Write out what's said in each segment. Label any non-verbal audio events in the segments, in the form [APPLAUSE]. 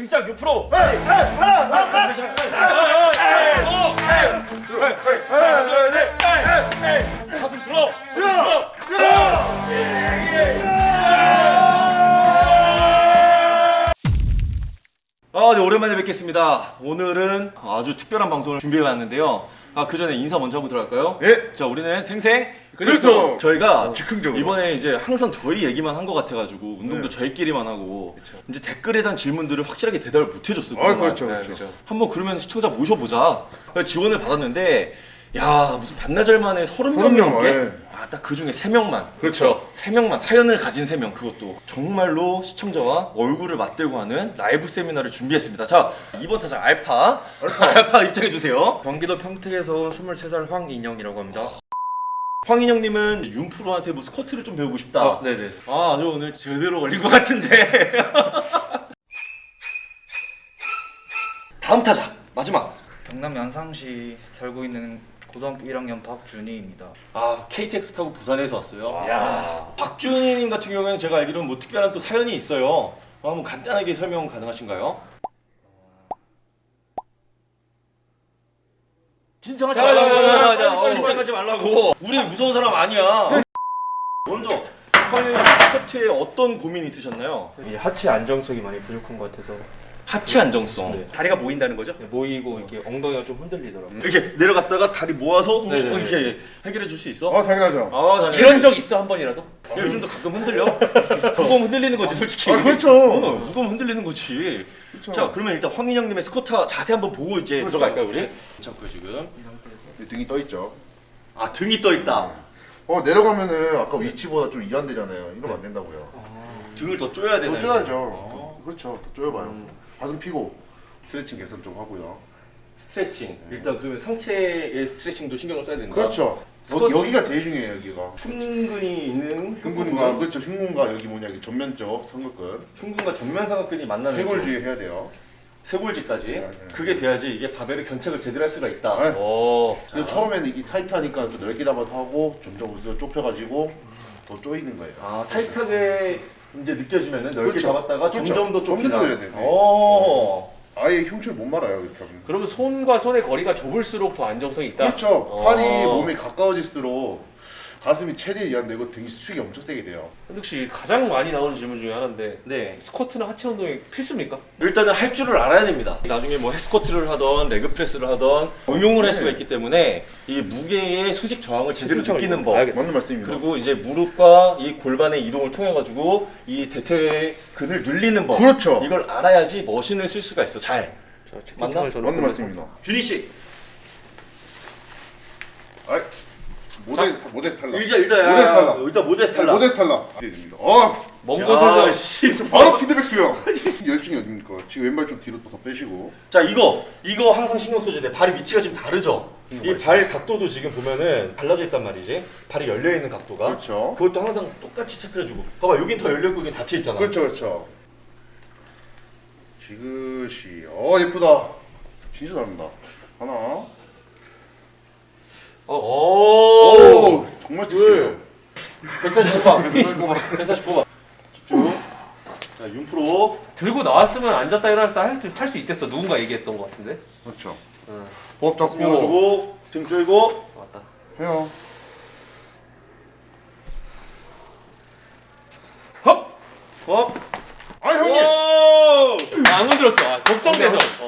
등짝 6% 에이, 에이, 하나, 하나, 가슴 들어. 들어, 들어. 아, 네, 오랜만에 뵙겠습니다. 오늘은 아주 특별한 방송을 준비해 왔는데요. 아, 그 전에 인사 먼저 하고 들어갈까요? 예. 자, 우리는 생생 그렇죠. 저희가 즉흥적으로. 이번에 이제 항상 저희 얘기만 한 것 같아가지고 운동도 네. 저희끼리만 하고 이제 댓글에 대한 질문들을 확실하게 대답을 못 해줬어요. 아, 그동안. 그렇죠, 그렇죠. 한번 그러면 시청자 모셔보자. 지원을 받았는데 야 무슨 반나절 만에 서른 명30 명, 넘게 예. 아딱 그 중에 세 명만 그렇죠. 세 명만 사연을 가진 세 명 그것도 정말로 시청자와 얼굴을 맞대고 하는 라이브 세미나를 준비했습니다. 자 이번 타자 알파 알파, [LAUGHS] 입장해 주세요. 경기도 평택에서 온 23살 황인영이라고 합니다. 황인영님은 윤프로한테 뭐 스쿼트를 좀 배우고 싶다. 아, 네네. 아, 아주 오늘 제대로 걸린 것 같은데. [LAUGHS] 다음 타자 마지막. 경남 양상시 살고 있는 고등학교 1학년 박준희입니다. 아 KTX 타고 부산에서 왔어요. 야. 박준희님 같은 경우에는 제가 알기로는 뭐 특별한 또 사연이 있어요. 어, 한번 간단하게 설명 가능하신가요? 긴장하지 자, 자, 자, 자, 자, 자, 말라고. 어. 긴장하지 말라고. 우리 무서운 사람 아니야. 먼저 황현님 스쿼트에 어떤 고민이 있으셨나요? 이 하체 안정성이 많이 부족한 것 같아서 하체 안정성. 네. 다리가 모인다는 거죠? 모이고 이렇게 엉덩이가 좀 흔들리더라고요. 이렇게 내려갔다가 다리 모아서 네네네. 이렇게 해결해 줄 수 있어? 어, 당연하죠. 아, 나 이런 적 있어 한 번이라도? 야, 요즘도 가끔 흔들려. [LAUGHS] 무거움 흔들리는 거지, 솔직히. 아, 그렇죠. 어, 무거움 흔들리는 거지. 그렇죠. 자, 그러면 일단 황인영님의 스쿼트 자세 한번 보고 이제 그렇죠. 들어갈까요, 우리? 잠깐 지금. 등이 떠 있죠. 아, 등이 떠 있다. 어, 내려가면은 아까 위치보다 좀 이완되잖아요. 이러면 안 된다고요. 등을 더 쪼여야 더 되나요? 쪼야죠. 어. 그렇죠. 더 쪼여봐요. 가슴 피고 스트레칭 개선 좀 하고요. 스트레칭. 일단 그 상체의 스트레칭도 신경을 써야 된다. 그렇죠. 여, 기가 제일 중요해요, 여기가. 흉근이 있는 흉근과 그렇죠. 흉근과 여기 뭐냐, 여기 전면적 삼각근. 흉근과 전면 삼각근이 만나는 쇄골주의 해야 돼요. 쇄골지까지 네, 네. 그게 돼야지 이게 바벨을 견착을 제대로 할 수가 있다. 네. 오. 그래서 처음에는 이게 타이트하니까 좀 넓게 잡아도 하고 점점 좁혀가지고 더 쪼이는 거예요. 아 타이트하게 이제 느껴지면은 넓게 그렇죠. 잡았다가 그렇죠. 점점 더 점점 좁히다. 쪼여야 돼. 네. 어. 아예 흉추를 못 말아요 이렇게 하면. 그러면 손과 손의 거리가 좁을수록 더 안정성이 있다? 그렇죠. 어. 팔이 몸에 가까워질수록 가슴이 최대에 이완되고 등이 수축이 엄청 세게 돼요. 현득 씨 가장 많이 나오는 질문 중에 하나인데 네. 스쿼트는 하체 운동이 필수입니까? 일단은 할 줄을 알아야 됩니다. 나중에 뭐 핵스쿼트를 하던 레그 프레스를 하던 응용을 할 네. 수가 있기 때문에 이 무게의 수직 저항을 제대로 느끼는 법. 알겠다. 맞는 말씀입니다. 그리고 이제 무릎과 이 골반의 이동을 통해 가지고 이 대퇴의 근을 늘리는 법. 그렇죠. 이걸 알아야지 머신을 쓸 수가 있어. 잘. 자, 맞나? 맞는 말씀입니다. 준희 씨. 아, 모델 모델 탈락. 일자 일단 모데스 탈락. 일단 모데스 탈락. 모델 탈락. 네, 됩니다. 어, 먼 야, 곳에서 씨. 바로 피드백 수요. 열중이 어딥니까? 지금 왼발 좀 뒤로 더 빼시고. 자 이거 이거 항상 신경 써줘야 돼. 발의 위치가 지금 다르죠. 이 발 각도도 지금 보면은 달라져 있단 말이지. 발이 열려 있는 각도가. 그렇죠. 그것도 항상 똑같이 체크해주고. 봐봐 여긴 더 열려 있고 여긴 닫혀 있잖아. 그렇죠, 그렇죠. 지그시. 어 예쁘다. 진짜 잘한다. 하나. 오. 오, 정말 둘. 섹시해요. 149번. 이거 봐. 149번. 집중. 자 윤프로. 들고 나왔으면 앉았다 일어났다 할수 있겠어 누군가 얘기했던 것 같은데 그렇죠. 응. 호흡 잡고 스며주고 등 조이고. 맞다 해요. 헉! Up. 아 형님. 오. 안 건드렸어 아, 걱정돼서 어.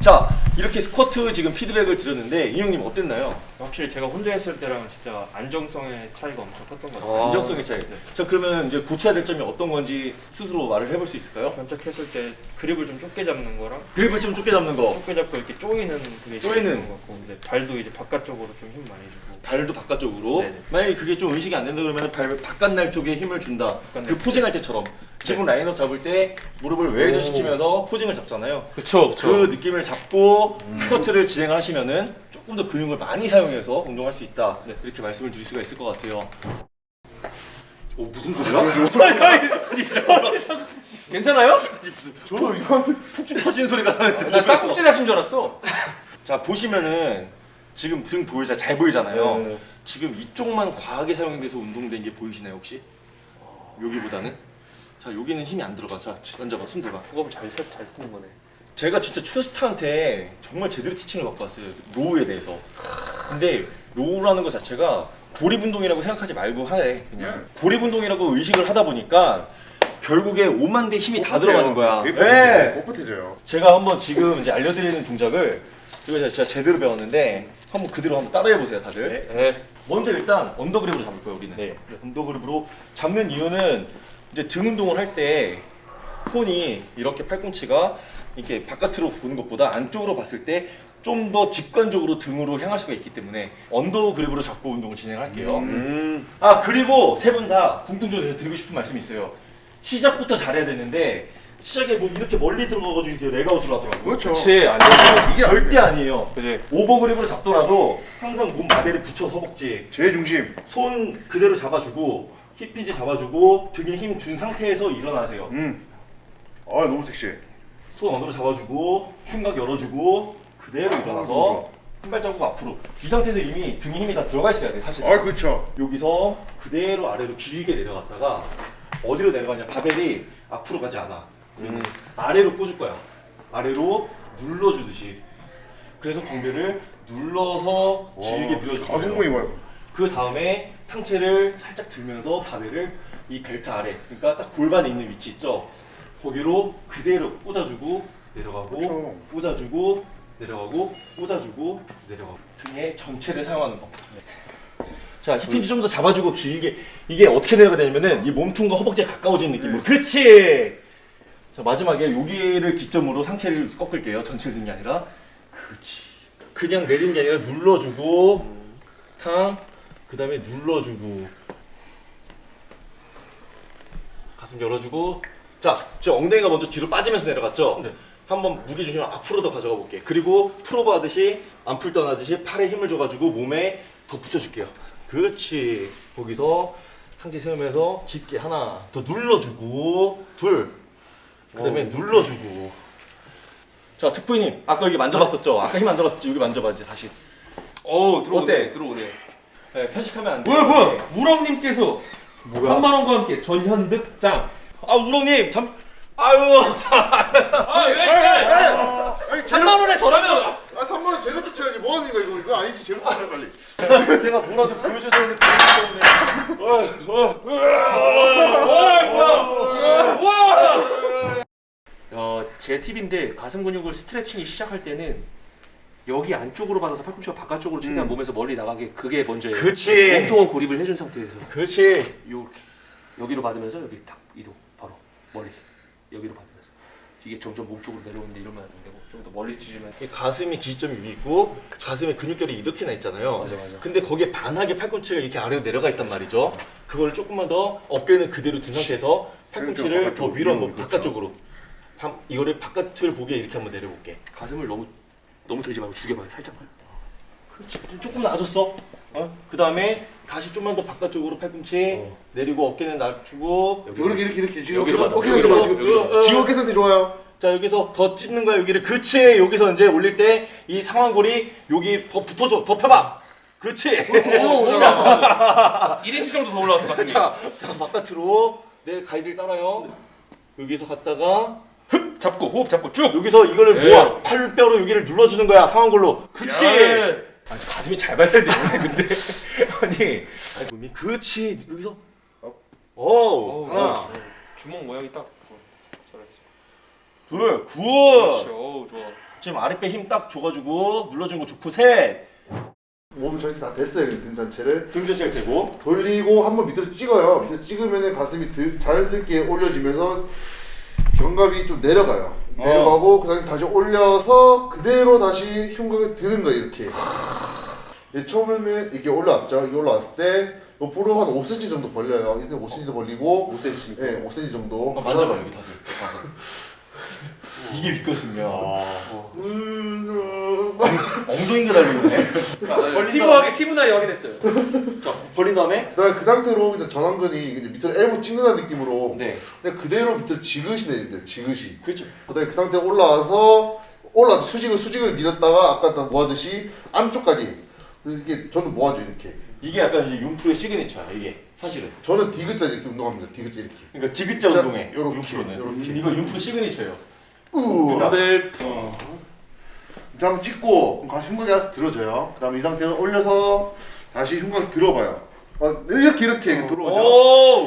자 이렇게 스쿼트 지금 피드백을 드렸는데 인형님 어땠나요? 확실히 제가 혼자 했을 때랑 진짜 안정성의 차이가 엄청 컸던 것 같아요. 어, 안정성의 차이. 자 그러면 이제 고쳐야 될 점이 어떤 건지 스스로 말을 해볼 수 있을까요? 견착했을 때 그립을 좀 좁게 잡는 거랑 그립을 좀 좁게 잡는 거. 좁게 잡고 이렇게 쪼이는 그게 쪼이는. 것 같고 이제 발도 이제 바깥쪽으로 좀 힘 많이 주고 발도 바깥쪽으로. 네네. 만약에 그게 좀 의식이 안 된다 그러면 발 바깥날 쪽에 힘을 준다. 그 posing할 때처럼 기본 라인업 잡을 때 무릎을 외회전 시키면서 포징을 잡잖아요. 그쵸 그 느낌을 잡고 스쿼트를 진행하시면은 조금 더 근육을 많이 사용해서 운동할 수 있다. 네. 이렇게 말씀을 드릴 수가 있을 것 같아요. 오 무슨 소리야? 괜찮아요? 저도 이상한데. 폭죽 터지는 소리가 나는데. 나 땅콩질 하신 줄 알았어 [LAUGHS] 자 보시면은 지금 등 보이자 잘 보이잖아요. 네. 지금 이쪽만 과하게 사용돼서 운동된 게 보이시나요 혹시? 여기보다는? 자 여기는 힘이 안 들어가. 자 만져봐 순두가. 그거 잘, 쓰- 잘 쓰는 거네. 제가 진짜 추스타한테 정말 제대로 teaching을 받고 왔어요. row에 대해서. 근데 row라는 것 자체가 고립운동이라고 생각하지 말고 하래. 그냥 고립운동이라고 의식을 하다 보니까 결국에 오만 데 힘이 다 들어가는 거야. 되게 네. 뻣뻣해져요. 제가 한번 지금 이제 알려드리는 동작을 이거 제가 제대로 배웠는데 한번 그대로 한번 따라해 보세요, 다들. 네. 먼저 일단 under grip으로 잡을 거예요, 우리는. 네. under grip으로 잡는 이유는 이제 등 운동을 할때 손이 이렇게 팔꿈치가 이렇게 바깥으로 보는 것보다 안쪽으로 봤을 때 좀 더 직관적으로 등으로 향할 수가 있기 때문에 under grip으로 잡고 운동을 진행할게요. 음. 아 그리고 세 분 다 공통적으로 드리고 싶은 말씀이 있어요. 시작부터 잘해야 되는데 시작에 뭐 이렇게 멀리 들어가가지고 이렇게 rack out을 하더라고요. 그렇죠. 그렇지 안 되지. 이게 안 절대 돼. 아니에요. 그지. 오버그립으로 잡더라도 항상 몸 마벨에 붙여서 허벅지 제 중심. 손 그대로 잡아주고 힙hin지 잡아주고 등에 힘 준 상태에서 일어나세요. 음. 아 너무 섹시해. 손 언어로 잡아주고 흉곽 열어주고 그대로 아, 일어나서 너무 한 발자국 앞으로 이 상태에서 이미 등에 힘이 다 들어가 있어야 돼 사실. 아 그렇죠. 여기서 그대로 아래로 길게 내려갔다가 어디로 내려가냐 바벨이 앞으로 가지 않아 우리는 아래로 꽂을 거야 아래로 눌러주듯이 그래서 광배를 눌러서 길게 가동범위 거예요 봐요. 그 다음에 상체를 살짝 들면서 바벨을 이 벨트 아래 그러니까 딱 골반에 있는 위치 있죠? 거기로 그대로 꽂아주고 내려가고 그렇죠. 꽂아주고 내려가고 꽂아주고 내려가고. 등의 전체를 사용하는 거 자, 힙hin지 좀 더 잡아주고 길게 이게 어떻게 내려가냐면은 이 몸통과 허벅지가 가까워지는 느낌으로. 그치! 자 마지막에 여기를 기점으로 상체를 꺾을게요. 전체를 드는 게 아니라. 그치 그냥 내리는 게 아니라 눌러주고. 탕 그 다음에 눌러주고 가슴 열어주고 자, 저 엉덩이가 먼저 뒤로 빠지면서 내려갔죠? 네. 한번 무게중심을 앞으로 더 가져가 볼게 그리고 프로버 하듯이 안풀 떠나듯이 팔에 힘을 줘가지고 몸에 더 붙여줄게요 그렇지 거기서 상체 세우면서 깊게 하나 더 눌러주고 둘 그 다음에 눌러주고 자 특부님 아까 여기 만져봤었죠? 아까 힘 안 들어갔지 여기 이제 다시 어 들어오네. 어때? 들어오네. 네, 편식하면 안 돼. 뭐야 뭐야? 우렁님께서 뭐야? 3만 원과 함께 전현득장. 아 우렁님 잠 아유 참 아 왜? 아, 아니 3만 원에 저라면 아 3만 원 재료 붙여야지 뭐 하는 거야 이거 이거 아니지 재료 붙여 빨리. [LAUGHS] 내가 뭐라도 보여줘야 되는데 보여주기 때문에 어, 어, 어, 제 팁인데 가슴 근육을 스트레칭이 시작할 때는 여기 안쪽으로 받아서 팔꿈치가 바깥쪽으로 최대한 음. 몸에서 멀리 나가게 그게 먼저예요. 그치. 몸통은 고립을 해준 상태에서 그렇지 요렇게 여기로 받으면서 여기 탁 이동 바로 멀리 여기로 받으면서 이게 점점 몸 쪽으로 내려오는데 이러면 안 되고 좀 더 멀리 찢으면 이 가슴이 기점이 있고 가슴에 근육결이 이렇게 나 있잖아요. 맞아, 맞아. 근데 거기에 반하게 팔꿈치가 이렇게 아래로 내려가 있단 말이죠. 그걸 조금만 더 어깨는 그대로 둔 상태에서 팔꿈치를 더 바깥쪽으로, 위로 한번 그렇죠. 바깥쪽으로 방- 이거를 바깥을 보게 이렇게 한번 내려볼게. 가슴을 너무 너무 들지 말고 죽여봐요 살짝만. 그렇지. 좀 조금 나아졌어. 어? 그 다음에 다시 좀만 더 바깥쪽으로 팔꿈치 어. 내리고 어깨는 낮추고 저 이렇게 이렇게 이렇게 지금 여기로 어깨 여기로 지금. 지금 어깨 상태 좋아요. 자 여기서 더 찢는 거야 여기를 그렇지 여기서 이제 올릴 때 이 상완골이 여기 더 붙어줘 더 펴봐 그렇지 그렇죠. 올라오잖아. 1인치 정도 더 올라왔어. 자, 자 바깥으로 내 가이드를 따라요 여기서 갔다가 흡 잡고 호흡 잡고 쭉. 여기서 이거를 예. 모아 팔뼈로 여기를 눌러주는 거야 상완골로 그렇지 야. 아니, 가슴이 잘 발달되네 근데 [LAUGHS] 아니 아니 몸이 그렇지 여기서 어 어우, 하나 주먹 모양이 딱 어, 잘했어. 둘굿 그렇지. 어우 좋아. 지금 아랫배 힘 딱 줘가지고 눌러준 거 좋고 셋 몸 전체 다 됐어요 등 전체를. 등전시가 되고 돌리고 한번 밑으로 찍어요. 밑으로 찍으면 가슴이 드, 자연스럽게 올려지면서 견갑이 좀 내려가요. 어. 내려가고 그 다음에 다시 올려서 그대로 다시 흉곽을 드는 거예요 이렇게. 예, 처음에는 이렇게 올라왔죠. 이게 올라왔을 때 옆으로 한 5cm 정도 벌려요. 이제 5cm 더 벌리고 5cm 예, 5cm 정도. 만져봐 여기 다들 이게 음, 엉덩이가 달리네 피부하게 피부 나이 확인했어요. 다음에, 자, 벌린 다음에 그다음에 그 상태로 그냥 전완근이 이제 밑으로 엘보 찍는다는 느낌으로 네 그냥 그대로 밑으로 지그시 내립니다. 지그시. 그렇죠 그다음에 그 상태 올라와서 올라 수직을 수직을 밀었다가 아까 다 모아듯이 안쪽까지 이게 저는 모아줘 이렇게. 이게 약간 이제 융프의 시그니처야 이게 사실은. 저는 디귿자 이렇게 운동합니다. 디귿자 이렇게. 그러니까 디귿자 자, 운동에 요렇게, 6%는. 요렇게. 이거 6% 시그니처예요. 우. 덤벨 자, 한번 찍고 다시 흉곽이 하나씩 들어져요. 그다음에 이 상태로 올려서 다시 흉곽 들어봐요. 어, 이렇게 이렇게 들어오죠.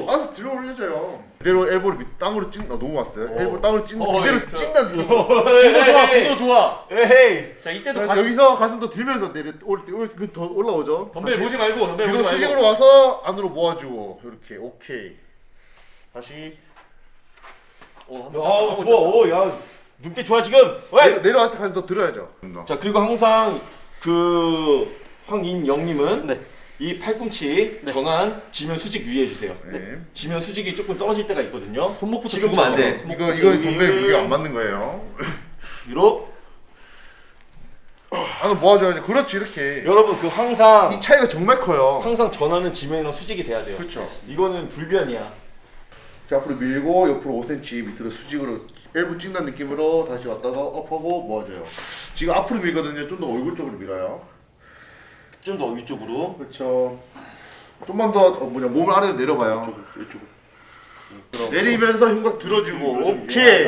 오 알아서 들어 올려줘요. 그대로 엘보를 밑 땅으로 찐, 아, 너무 왔어요. 엘보 땅으로 찐, 어, 그대로 느낌. 구도 좋아 구도 좋아 에헤이. 자 이때도 가슴 여기서 가슴도 들면서 내려 올 때, 올- 그더 올라오죠. 덤벨 보지 말고 덤벨 보지 말고 수직으로 와서 안으로 모아주고 이렇게 오케이. 다시 어, 야, 한번 좋아. 오, 야. 눈빛 좋아 지금. 왜? 내려, 내려왔을 때 가슴 더 들어야죠. 자 그리고 항상 그 황인영님은 네. 이 팔꿈치 전환 지면 수직 유의해 주세요. 네. 지면 수직이 조금 떨어질 때가 있거든요. 손목부터 지금 죽으면 안 돼. 네. 이거 이거 동백 무게 안 맞는 거예요. 위로 안으로 모아줘야지. 그렇지 이렇게. 여러분 그 항상 이 차이가 정말 커요. 항상 전환은 지면이랑 수직이 돼야 돼요. 그렇죠. 이거는 불변이야. 자, 앞으로 밀고 옆으로 5cm 밑으로 수직으로 일부 찍는 느낌으로 다시 왔다가 업하고 모아줘요. 지금 앞으로 밀거든요. 좀 더 얼굴 쪽으로 밀어요. 좀 더 위쪽으로. 그렇죠. 좀만 더 어, 뭐냐 몸을 아래로 내려봐요. 이쪽으로. 내리면서 흉곽 들어주고 오케이.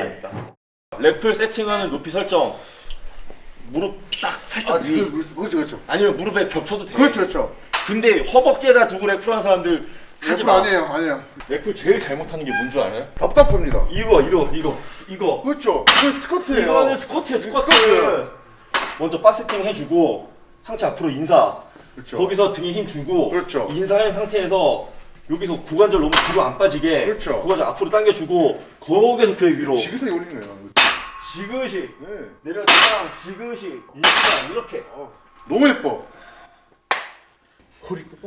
래플 세팅하는 높이 설정. 무릎 딱 살짝 아 위. 그렇죠 그렇죠. 아니면 무릎에 겹쳐도 돼. 그렇죠 그렇죠. 근데 허벅지에다 두고 래플 하는 사람들 하지 마. 아니에요 아니에요. 래플 제일 잘못하는 게 뭔 줄 알아요? 답답합니다. 이거 이거 이거 이거. 그렇죠. 그 스쿼트예요. 이거는 스쿼트야 스쿼트. 스쿼트. 먼저 바세팅 해주고 상체 앞으로 인사. 그렇죠. 거기서 등에 힘 주고. 그렇죠. 인사한 상태에서 여기서 고관절 너무 뒤로 안 빠지게. 그렇죠. 고관절 앞으로 당겨주고 거기서 그 위로. 지그시 올리는 거예요. 지그시 네. 내려가면 지그시 인사 이렇게. 너무 예뻐.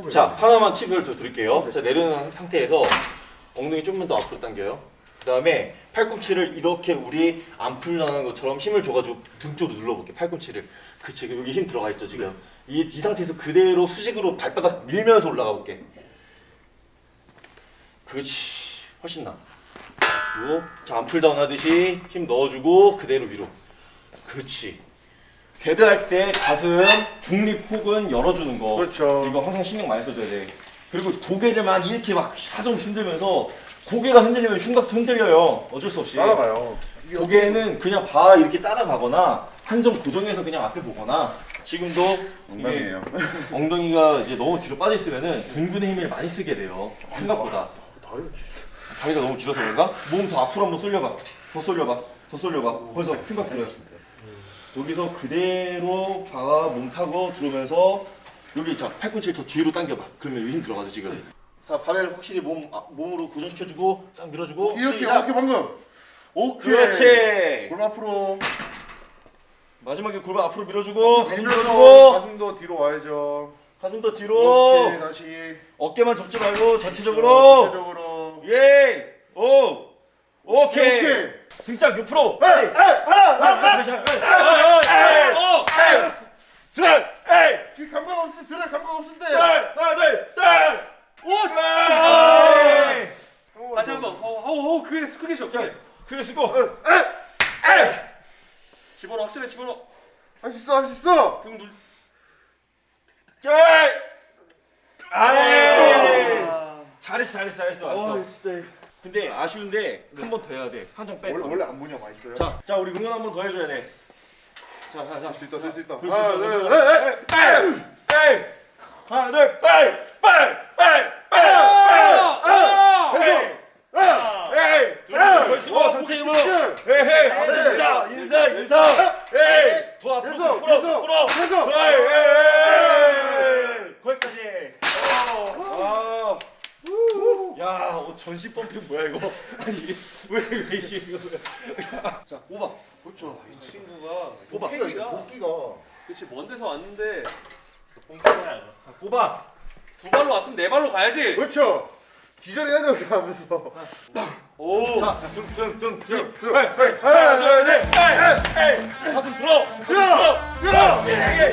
자 하나만 팁을 더 드릴게요. 자 내려놓은 상태에서 엉덩이 좀만 더 앞으로 당겨요. 그 다음에 팔꿈치를 이렇게 우리 안 풀려는 것처럼 힘을 줘가지고 등 쪽으로 눌러볼게. 팔꿈치를. 그치 여기 힘 들어가 있죠 지금. 이, 이 상태에서 그대로 수직으로 발바닥 밀면서 올라가 볼게. 그렇지 훨씬 나. 그리고 자 암풀다운 하듯이 힘 넣어주고 그대로 위로. 그렇지. dead 할 때 가슴 중립 혹은 열어주는 거. 그렇죠. 이거 항상 신경 많이 써줘야 돼. 그리고 고개를 막 이렇게 막 사정 흔들면서 고개가 흔들리면 흉곽도 흔들려요. 어쩔 수 없이. 따라가요. 고개는 그냥 봐 이렇게 따라가거나 한점 고정해서 그냥 앞에 보거나 지금도 이게 엉망이에요. 엉덩이가 이제 너무 뒤로 빠져 있으면은 둔근의 힘을 많이 쓰게 돼요. 생각보다 다리 다리가 너무 길어서 그런가? 몸 더 앞으로 한번 쏠려봐. 더 쏠려봐. 더 쏠려봐. 벌써 흉곽 들어요. 여기서 그대로 봐가 몸 타고 들어오면서 여기 자 팔꿈치를 더 뒤로 당겨봐. 그러면 여기 힘 들어가죠 지금. 자 발을 확실히 몸 아, 몸으로 고정시켜주고 쫙 밀어주고 이렇게 시작. 이렇게 방금. 오케이. 그렇지. 골 앞으로. 마지막에 골반 앞으로 밀어주고 가슴 밀어주고 가슴도 뒤로 와야죠. 가슴도 뒤로 오케이 다시. 어깨만 접지 말고 전체적으로 전체적으로. 예! 오! 오케이! 오케이. 등짝 6%! 에이, 에이, 하나, 하나, 하나. 어! 둘! 에이! 지금 감각 없을 때 들어 감각 없을 때. 하나, 둘, 셋! 오! 에이! 다시 한번 어어어 크게 크게 쉬어 크게 크게 쓰고 집어넣어 확실히 집어넣어 할수 있어 할 수 있어. 등 눌. 에이! 아이! 아. 잘했어 잘했어 잘했어 잘했어 진짜. 근데 아쉬운데 한번 더 해야 돼 한 장 빼. 원래 원래 안 보냐 맛있어요. 자, 자 우리 응원 한 번 더 해줘야 돼. 자, 자, 자. 할수 있다 할수 있다. 하나, 있어, 둘, 에이. 에이! 하나, 둘! 빨! 아! 에이! 아, 에이! 둘, 쓰고 상체 힘으로. 에이! 에이! 인사, 인사, 인사. 에이! 더 앞으로 끌어, 끌어. 계속. 에이! 에이! 거기까지. 아. 야, 어, 전시 펌핑 뭐야 이거? [LAUGHS] 아니 이게 왜 왜 이게 이거? [LAUGHS] 자, 오바. 그렇죠. 이 친구가 오바. 이게 복기가 복기가. 그렇지 먼 데서 왔는데 자, 오바. 두 발로 왔으면 네 발로 가야지 그렇죠. 기절해야죠 하면서. 오 자, 등, 등, 등, 등. 등. 에이, 에이, 하나, 둘, 셋, 에이, 에이. 가슴 들어. 들어. 들어. 에이,